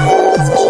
Oh,